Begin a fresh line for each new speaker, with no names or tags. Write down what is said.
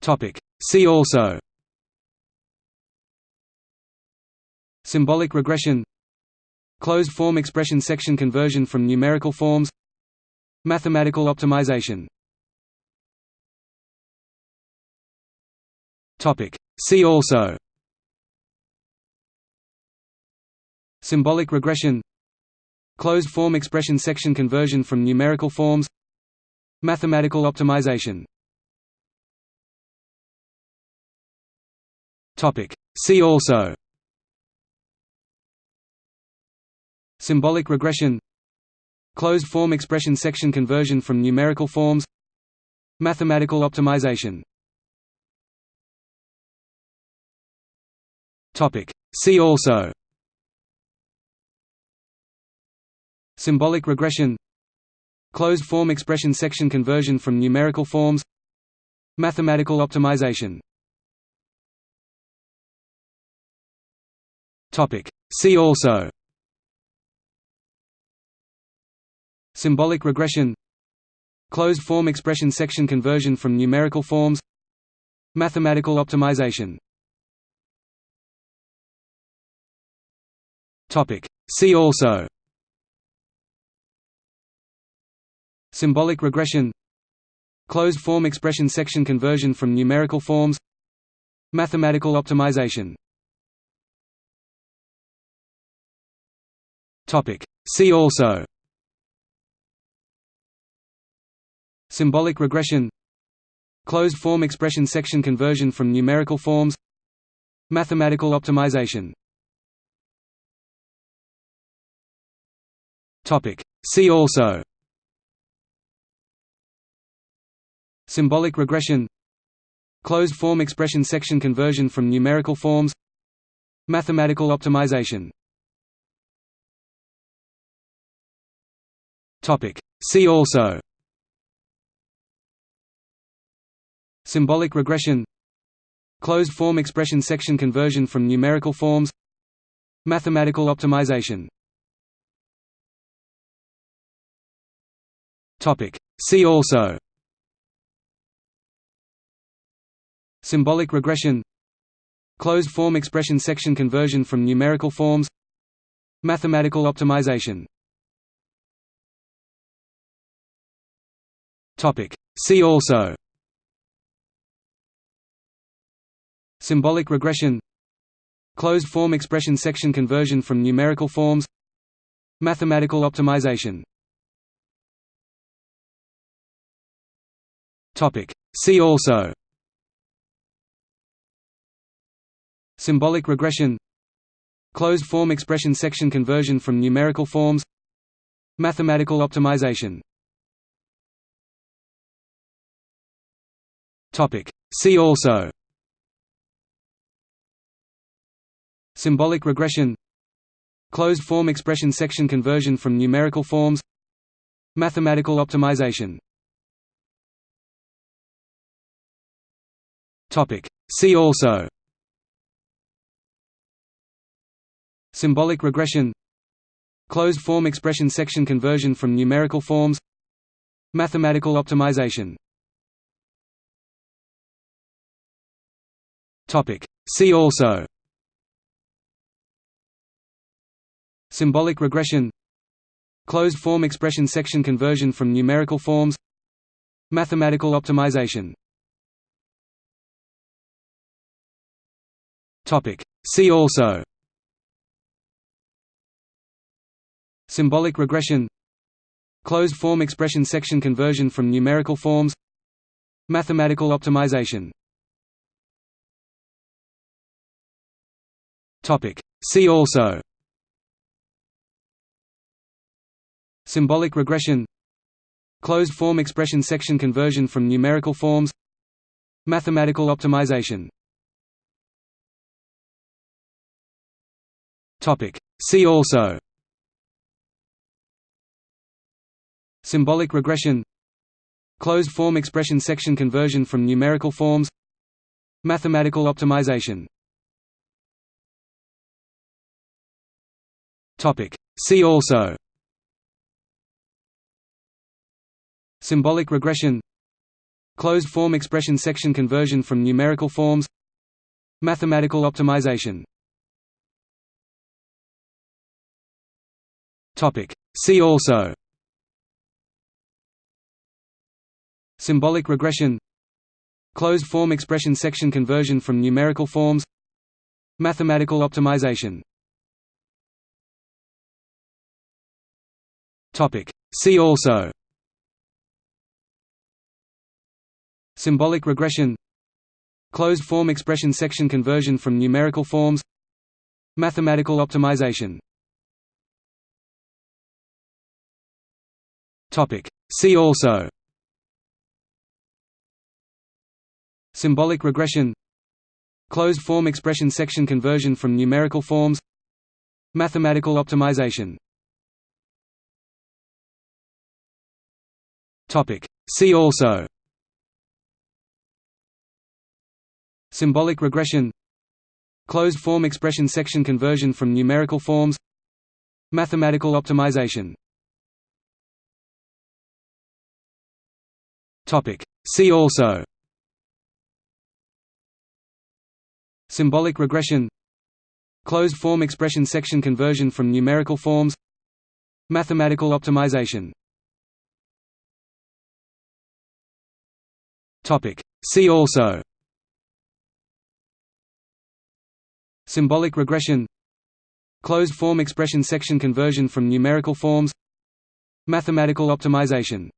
Topic. See also. Symbolic regression. Closed form expression section conversion from numerical forms. Mathematical optimization. Topic. See also. Symbolic regression. Closed form expression section conversion from numerical forms. Mathematical optimization See also. Symbolic regression. Closed form expression section conversion from numerical forms. Mathematical optimization. Topic. See also. Symbolic regression. Closed form expression section conversion from numerical forms. Mathematical optimization Topic. See also. Symbolic regression. Closed form expression section conversion from numerical forms. Mathematical optimization. Topic. See also. Symbolic regression. Closed form expression section conversion from numerical forms. Mathematical optimization See also. Symbolic regression. Closed form expression section conversion from numerical forms. Mathematical optimization. Topic. See also. Symbolic regression. Closed form expression section conversion from numerical forms. Mathematical optimization Topic. See also. Symbolic regression. Closed form expression section conversion from numerical forms. Mathematical optimization. Topic. See also. Symbolic regression. Closed form expression section conversion from numerical forms. Mathematical optimization Topic. See also. Symbolic regression. Closed form expression section conversion from numerical forms. Mathematical optimization. Topic. See also. Symbolic regression. Closed form expression section conversion from numerical forms. Mathematical optimization Topic. See also. Symbolic regression. Closed form expression section conversion from numerical forms. Mathematical optimization. Topic. See also. Symbolic regression. Closed form expression section conversion from numerical forms. Mathematical optimization Topic. See also. Symbolic regression. Closed form expression section conversion from numerical forms. Mathematical optimization. Topic. See also. Symbolic regression. Closed form expression section conversion from numerical forms. Mathematical optimization Topic. See also. Symbolic regression. Closed form expression section conversion from numerical forms. Mathematical optimization. Topic. See also. Symbolic regression. Closed form expression section conversion from numerical forms. Mathematical optimization Topic. See also. Symbolic regression. Closed form expression section conversion from numerical forms. Mathematical optimization. Topic. See also. Symbolic regression. Closed form expression section conversion from numerical forms. Mathematical optimization See also. Symbolic regression. Closed form expression section conversion from numerical forms. Mathematical optimization. Topic. See also. Symbolic regression. Closed form expression section conversion from numerical forms. Mathematical optimization See also. Symbolic regression. Closed form expression section conversion from numerical forms. Mathematical optimization. Topic. See also. Symbolic regression. Closed form expression section conversion from numerical forms. Mathematical optimization See also. Symbolic regression. Closed form expression section conversion from numerical forms. Mathematical optimization